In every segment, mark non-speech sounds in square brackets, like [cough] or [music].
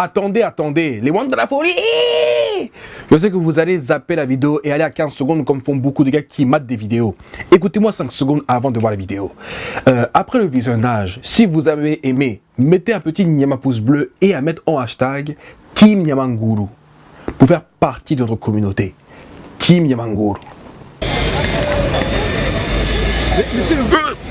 Attendez, attendez, les ones de la folie Je sais que vous allez zapper la vidéo et aller à 15 secondes comme font beaucoup de gars qui matent des vidéos. Écoutez-moi 5 secondes avant de voir la vidéo. Euh, après le visionnage, si vous avez aimé, mettez un petit Nyama pouce bleu et à mettre en hashtag Team Nyamanguru pour faire partie de notre communauté. Team Nyamanguru.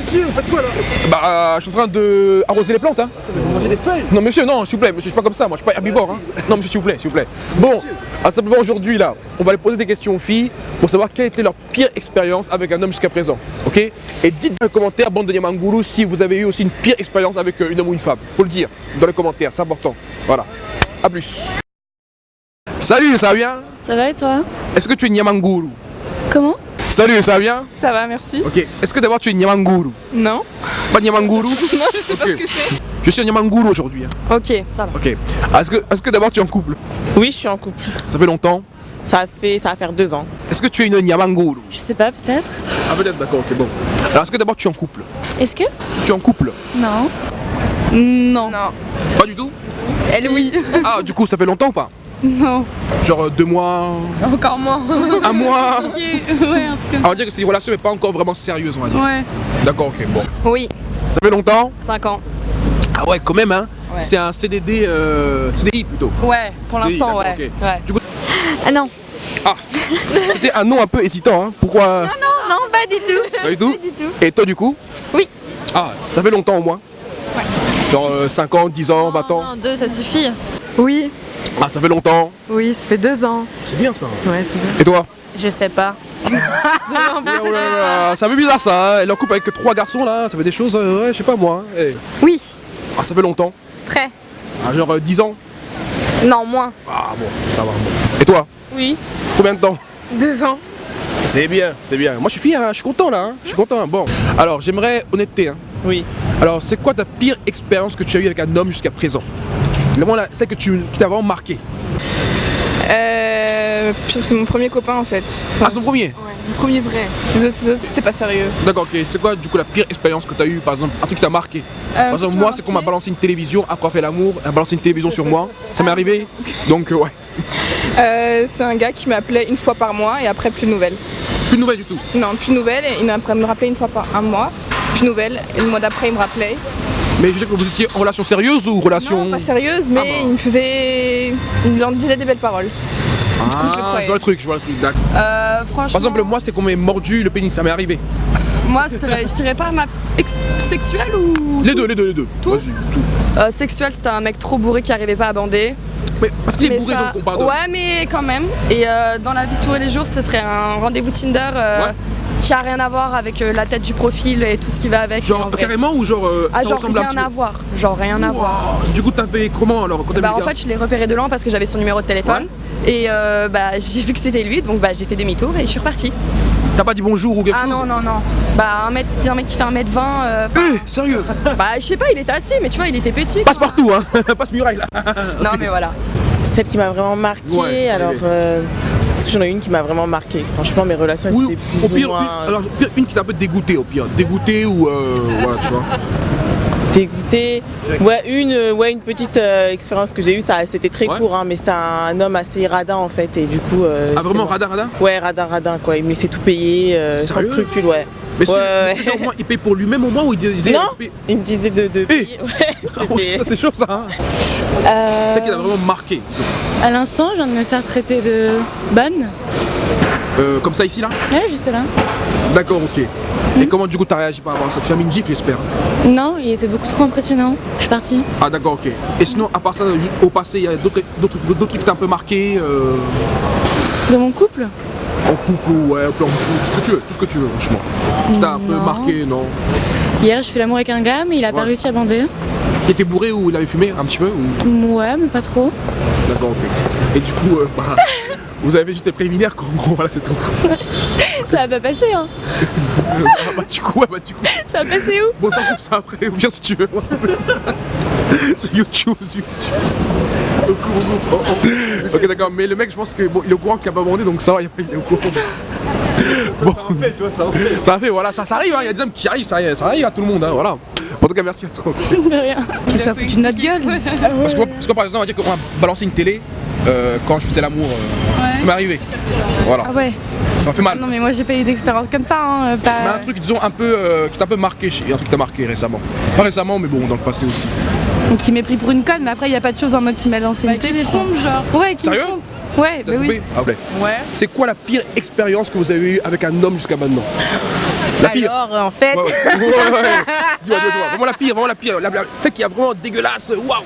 Monsieur, faites quoi là Bah, je suis en train de arroser les plantes, hein. Vous mangez des feuilles Non, monsieur, non, s'il vous plaît, monsieur, je suis pas comme ça, moi, je suis pas herbivore, hein. Non, monsieur, s'il vous plaît, s'il vous plaît. Bon, à simplement aujourd'hui, là, on va aller poser des questions aux filles pour savoir quelle était leur pire expérience avec un homme jusqu'à présent, ok? Et dites dans les commentaires, bande de Yamanguru, si vous avez eu aussi une pire expérience avec euh, une homme ou une femme. Faut le dire dans les commentaires, c'est important. Voilà. A plus. Salut, ça va bien? Ça va et toi? Est-ce que tu es Nyamanguru Comment Salut, ça va bien Ça va, merci. Ok. Est-ce que d'abord tu es Nyamanguru Non Pas Nyamanguru [laughs] Non, je sais pas ce que c'est. Je suis un Nyamanguru aujourd'hui. hein. Ok, ça va. Ok. Est-ce que, est que d'abord tu es en couple Oui, je suis en couple. Ça fait longtemps Ça, fait, ça va faire deux ans. Est-ce que tu es une Nyamanguru Je sais pas, peut-être. Ah peut-être, d'accord, ok, bon. Alors est-ce que d'abord tu es en couple Est-ce que Tu es en couple Non. Non. Pas du tout Elle, oui. Ah, du coup, ça fait longtemps ou pas [laughs] Non. Genre euh, deux mois, Encore moins. un mois [laughs] ouais, un truc comme On va dire que c'est une relation mais pas encore vraiment sérieuse, on va dire. Ouais. D'accord, ok, bon. Oui, Ça fait longtemps 5 ans. Ah ouais, quand même, hein Ouais. C'est un CDD, euh, CDI plutôt. Ouais, pour l'instant, ouais. ok. ouais. Du coup, Ah non. c'était un nom un peu hésitant, hein Pourquoi Non, non, pas du tout. Pas du tout du tout. Et toi, du coup Oui. Ah, ça fait longtemps au moins Ouais. Genre 5 ans, 10 ans, 20 ans Non, deux, ça suffit. Oui, Ah, ça fait longtemps oui, ça fait deux ans. C'est bien ça Ouais, c'est bien. Et toi Je sais pas. Oh là là, C'est un peu bizarre ça, hein Elle est en couple avec que trois garçons là, ça fait des choses, euh, ouais, je sais pas moi. hein. Eh. Oui, Ah, ça fait longtemps très. Ah, genre euh, 10 ans Non, moins. Ah bon, ça va. bon. Et toi Oui. Combien de temps Deux ans. C'est bien, c'est bien. Moi je suis fier, hein, je suis content là, hein, je suis content. Bon, alors j'aimerais honnêteté. Hein. Oui. Alors c'est quoi ta pire expérience que tu as eue avec un homme jusqu'à présent? Là, celle que tu, qui t'a vraiment marqué. Euh, c'est mon premier copain en fait. Ah, son premier Ouais, mon premier vrai. Les autres, c'était pas sérieux. D'accord, ok. C'est quoi du coup la pire expérience que tu as eue par exemple Un truc qui t'a marqué? Euh, Par exemple, moi c'est qu'on m'a balancé une télévision après on fait l'amour, on a balancé une télévision sur moi. Ça m'est arrivé. [laughs] Donc euh, ouais. Euh, c'est un gars qui m'appelait une fois par mois et après plus de nouvelles. Plus de nouvelles du tout? Non, plus de nouvelles. Et il m'a- me rappelait une fois par un mois. Plus de nouvelles. Et le mois d'après, il me rappelait. Mais je veux dire que vous étiez en relation sérieuse ou relation. Non, pas sérieuse, mais Ah il me faisait. Il en disait des belles paroles. Ah, je le je vois le truc, je vois le truc. d'accord. Euh, franchement. Par exemple, moi c'est qu'on m'ait mordu le pénis, ça m'est arrivé. moi, je dirais, je dirais pas ma ex sexuelle ou. Les deux, les deux, les deux. Tout Vas-y, tout. Euh, sexuelle, c'était un mec trop bourré qui arrivait pas à bander. Mais parce qu'il est bourré ça- donc on parle de. Ouais, mais quand même. Et euh, dans la vie de tous les jours, ce serait un rendez-vous Tinder euh, Ouais. Qui a rien à voir avec euh, la tête du profil et tout ce qui va avec. en Genre carrément ou genre euh, Ah, ça genre ressemble rien à voir. Genre rien à voir. Du coup t'as fait comment alors quand Bah en fait je l'ai repéré de loin parce que j'avais son numéro de téléphone et euh, bah [laughs] j'ai vu que c'était lui donc bah j'ai fait demi-tour et je suis repartie. T'as pas dit bonjour ou quelque Ah chose non non non. Bah un mec, un mec qui fait 1m20, euh, Eh, sérieux [laughs] bah je sais pas il était assis mais tu vois il était petit. Passe quoi. partout hein [laughs] Passe muraille là Non mais voilà. Celle qui m'a vraiment marqué, Ouais, alors euh, parce que j'en ai une qui m'a vraiment marqué. Franchement, mes relations Oui, c'était plus au ou pire, moins une, alors, pire, une qui t'a un peu dégoûté au pire. Dégoûté ou euh, voilà tu vois. dégoûtée. Ouais, une, euh, ouais, une petite euh, expérience que j'ai eue, ça, c'était très Ouais. court, hein, mais c'était un, homme assez radin en fait, et du coup. euh, Ah vraiment radin radin Ouais, radin, radin quoi. Il me laissait tout payer, euh, sans scrupule, ouais. Mais est-ce que, Ouais, ouais. que, genre, moi, il paye pour lui-même au moins ou il disait Non. il paye- Il me disait de, de payer. [laughs] Ah ouais, ça c'est chaud ça hein Euh, C'est ça qui t'a vraiment marqué. à l'instant, je viens de me faire traiter de bonne. Euh, comme ça ici là Ouais, juste là. D'accord ok. Et comment du coup t'as réagi par rapport à ça? Tu as mis une gifle j'espère Non, il était beaucoup trop impressionnant. Je suis partie. Ah d'accord ok. Et sinon à part ça au passé il y a d'autres trucs qui t'ont un peu marqué euh, De mon couple? En couple ou ouais, en couple, tout ce que tu veux, tout ce que tu veux franchement. Qui t'a un peu marqué, non Hier, je fais l'amour avec un gars, mais il a pas réussi à bander. Il était bourré ou il avait fumé un petit peu ou... Ouais, mais pas trop. D'accord ok. Et du coup euh, bah, [laughs] vous avez juste les préliminaires quoi, en gros voilà c'est tout. [laughs] Ça va pas passer, hein. [laughs] ah bah du coup, ouais, bah du coup. Ça va passer où Bon ça coupe ça après, ou bien si tu veux. sur YouTube, sur YouTube. Ok d'accord, mais le mec je pense que bon il est au courant qu'il a pas bandé donc ça va, il est au courant. Bon. Ça en fait, tu vois, ça en fait. Ça fait, voilà, ça, ça arrive, hein, il y a des hommes qui arrivent, ça, ça arrive à tout le monde, hein, voilà. En tout cas, merci à toi. De rien. Qu'il soit foutu de notre gueule. Parce que, parce que par exemple, on va dire qu'on va balancer une télé euh, quand je faisais l'amour. euh, Ça m'est arrivé. Voilà. Ah ouais. Ça m'a fait mal. Non mais moi j'ai pas eu d'expérience comme ça. Hein, Mais un truc, disons, un peu, euh, qui t'a un peu marqué, un truc qui t'a marqué récemment. Pas récemment, mais bon, dans le passé aussi. Qui m'est pris pour une conne, mais après il y a pas de choses en mode qui m'a lancé une télé. trompe, genre. Ouais, qui me trompe. Ouais, bah oui. coupé Ah ouais. Ouais. C'est quoi la pire expérience que vous avez eue avec un homme jusqu'à maintenant La pire Alors, en fait, Ouais, ouais, [laughs] ouais, ouais, ouais. Dis-moi. Vraiment la pire, vraiment la pire. La, la- celle qui est vraiment dégueulasse. Waouh.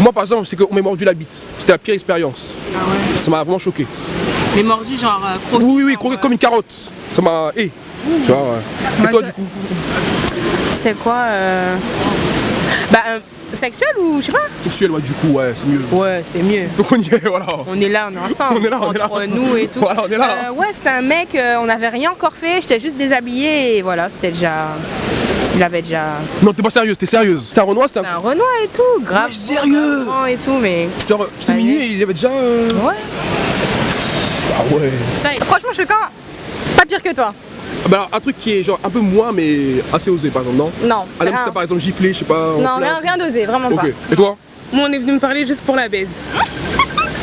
Moi, par exemple, c'est qu'on m'ait mordu la bite. C'était la pire expérience. Ça m'a vraiment choqué. Mais mordu, genre euh, Oui, oui, oui, croqué euh, comme une carotte. Ça m'a. Eh Tu vois, ouais. Et toi, du coup C'était quoi euh... Bah, euh, sexuel ou je sais pas Sexuel, ouais, du coup, ouais, c'est mieux. Ouais, c'est mieux. Donc on y est, voilà. On est là, on est ensemble. On est là, on est là. entre nous et tout. Voilà, on est là. Euh, ouais, c'était un mec, euh, on n'avait rien encore fait, j'étais juste déshabillée et voilà, c'était déjà. Il avait déjà. Non, t'es pas sérieuse, t'es sérieuse. C'est un Renoir, c'était C'est un. un Renoir et tout, grave. Ouais, sérieux grand Et tout, mais. Genre, j'étais minuit et il y avait déjà. Ouais. Ah ouais. Franchement, choquant, pas pire que toi. Ah Bah alors, un truc qui est genre un peu moins, mais assez osé, par exemple, non Non. Un homme qui rien. t'a par exemple giflé, je sais pas. Non, rien, rien d'osé, vraiment Ok. pas. Et toi Moi, on est venu me parler juste pour la baise.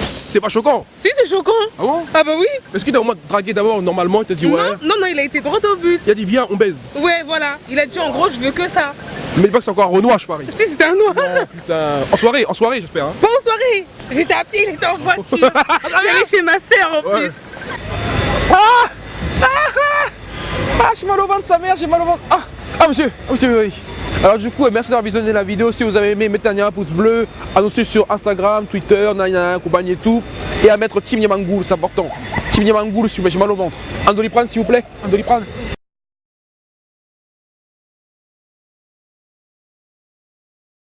C'est pas choquant. Si, c'est choquant. Ah bon Ah bah oui. Est-ce qu'il t'a au moins dragué d'abord normalement Il t'a dit ouais. Non, non, non, il a été droit au but. Il a dit viens, on baise. Ouais, voilà. Il a dit en gros, je veux que ça. Mais dis pas que c'est encore un Renoir, je parie. Si, c'était un noir. Oh putain. En soirée, en soirée, j'espère. Hein. Pas en soirée. J'étais à pied, il était en voiture. [laughs] J'allais chez ma sœur en Ouais. plus. Ah, j'ai mal au ventre, sa mère, j'ai mal au ventre. Ah, ah monsieur, ah, monsieur, oui. Alors du coup, euh, merci d'avoir visionné la vidéo. Si vous avez aimé, mettez un pouce bleu, à sur Instagram, Twitter, nanana, compagnie et tout. Et à mettre Team Yamangoul, c'est important. Team Yamangoul, j'ai mal au ventre. Un doliprane s'il vous plaît, un doliprane.